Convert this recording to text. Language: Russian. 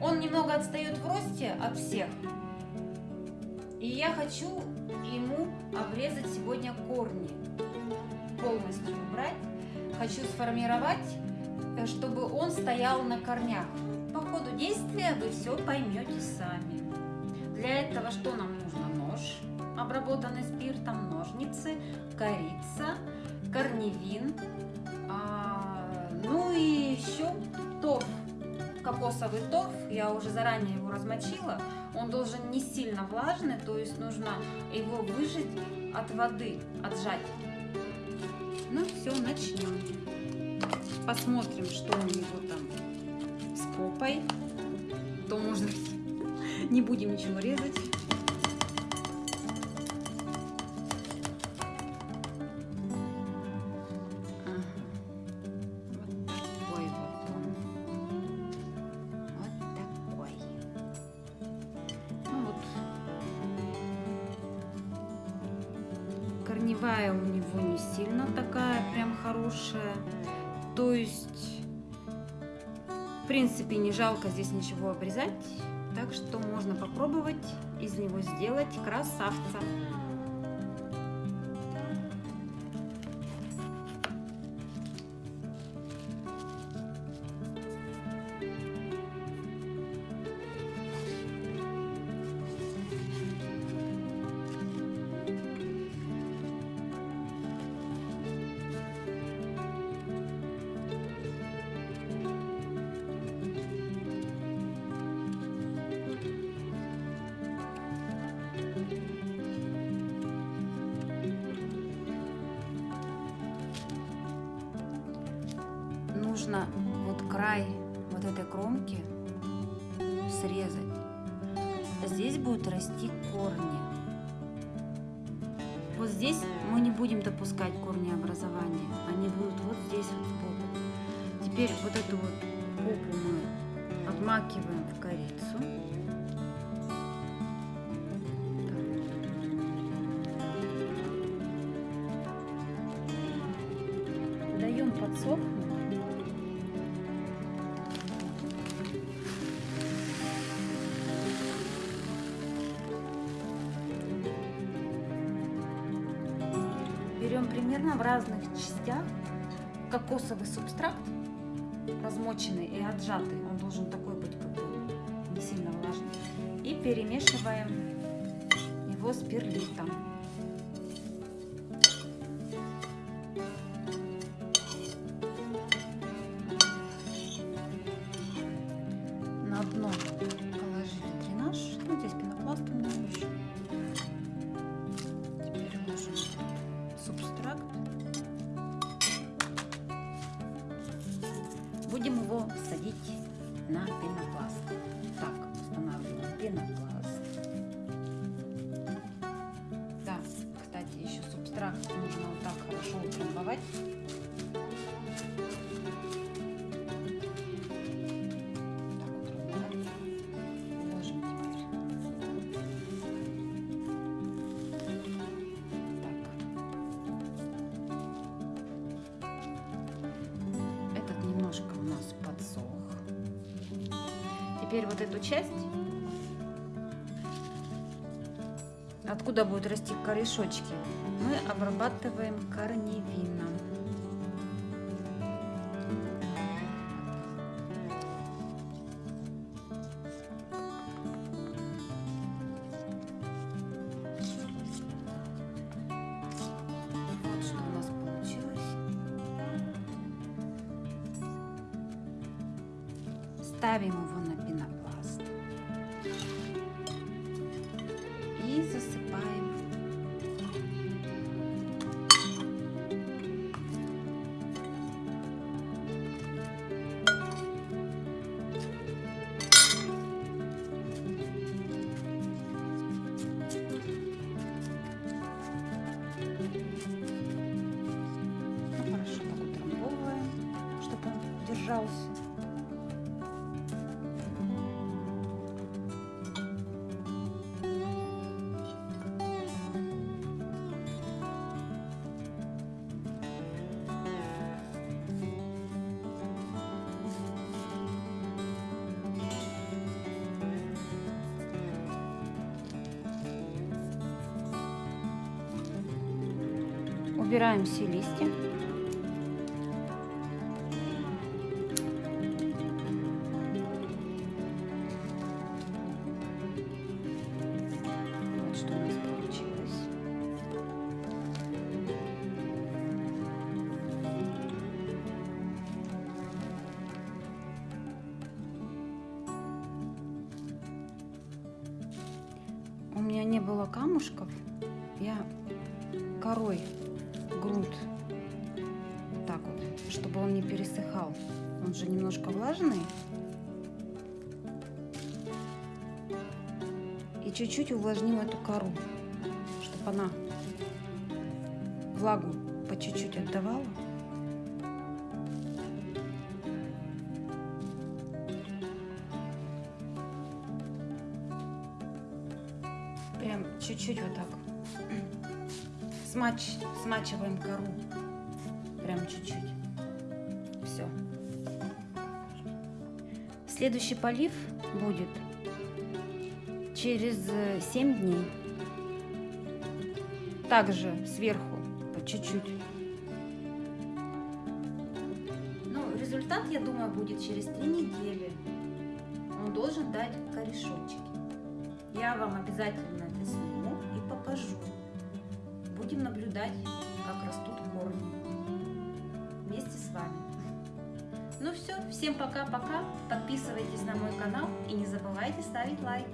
Он немного отстает в росте от всех. И я хочу ему обрезать сегодня корни. Полностью убрать. Хочу сформировать, э, чтобы он стоял на корнях. По ходу действия вы все поймете сами. Для этого что нам нужно? Нож, обработанный спиртом, ножницы, корица, корневин, кокосовый торф. Я уже заранее его размочила. Он должен не сильно влажный, то есть нужно его выжать от воды, отжать. Ну все, начнем. Посмотрим, что у него там с попой. То может не будем ничего резать. Корневая у него не сильно такая прям хорошая. То есть, в принципе, не жалко здесь ничего обрезать. Так что можно попробовать из него сделать красавца. Нужно вот край вот этой кромки срезать. Здесь будут расти корни. Вот здесь мы не будем допускать корни образования. Они будут вот здесь вот сбоку. Теперь вот эту вот попу мы отмакиваем в корицу. Даем подсохнуть. Берем примерно в разных частях кокосовый субстракт, размоченный и отжатый, он должен такой быть как бы не сильно влажный, и перемешиваем его с перлитом. На дно положили дренаж, ну здесь пенопласт у меня еще. Его садить на пенопласт. Так, устанавливаем пенопласт. Да, кстати, еще субстракт нужно вот так хорошо утрамбовать. Теперь вот эту часть, откуда будут расти корешочки, мы обрабатываем корневином. Ставим его Убираем все листья. Вот что у нас получилось. У меня не было камушков. Я корой грунт вот так вот, чтобы он не пересыхал. Он же немножко влажный. И чуть-чуть увлажним эту кору, чтобы она влагу по чуть-чуть отдавала. Прям чуть-чуть вот так. Смач, смачиваем кору. Прям чуть-чуть. Все. Следующий полив будет через 7 дней. Также сверху по чуть-чуть. Ну, результат, я думаю, будет через 3 недели. Он должен дать корешочки. Я вам обязательно это сниму и покажу. Будем наблюдать, как растут корни вместе с вами. Ну все, всем пока-пока. Подписывайтесь на мой канал и не забывайте ставить лайки.